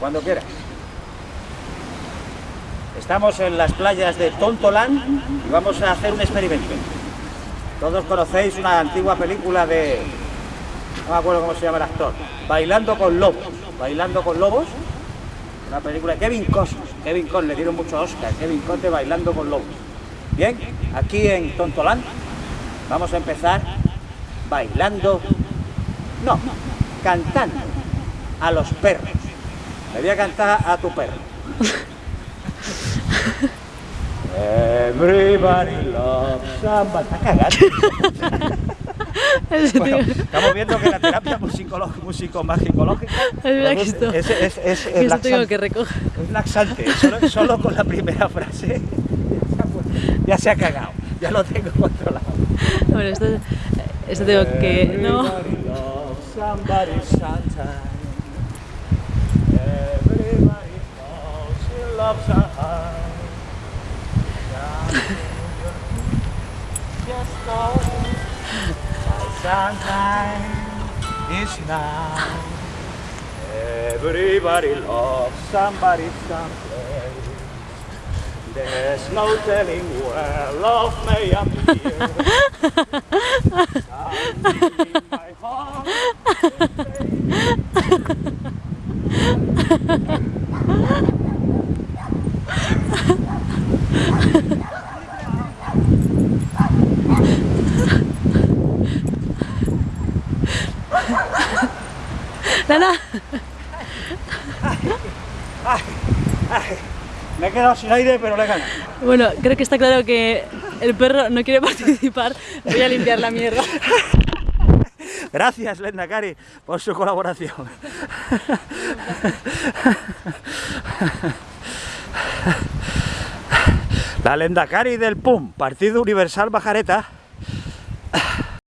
Cuando quieras. Estamos en las playas de Tontolán y vamos a hacer un experimento. Todos conocéis una antigua película de... No me acuerdo cómo se llama el actor. Bailando con lobos. Bailando con lobos. Una película de Kevin Costner. Kevin Costner, le dieron mucho Oscar. Kevin Costner bailando con lobos. Bien, aquí en Tontolán vamos a empezar bailando... No, cantando a los perros. Le voy a cantar a tu perro. Everybody loves somebody. Está cagando. Bueno, estamos viendo que la terapia musicomagicológica Es es, es, es, es tengo que recoger. Es laxante. Solo, solo con la primera frase ya se ha cagado. Ya lo tengo controlado. Bueno, esto, esto tengo que... No. loves are high. yes, Lord, my sunshine is now. Everybody loves somebody someplace. There's no telling where love may appear. I'm my heart. Ha ha ha. Lana, Me he quedado sin aire, pero le he ganado. bueno, creo que está claro que el perro no quiere participar. Voy a limpiar la mierda. Gracias, Lenda Cari, por su colaboración. La Lendakari del PUM, Partido Universal Bajareta,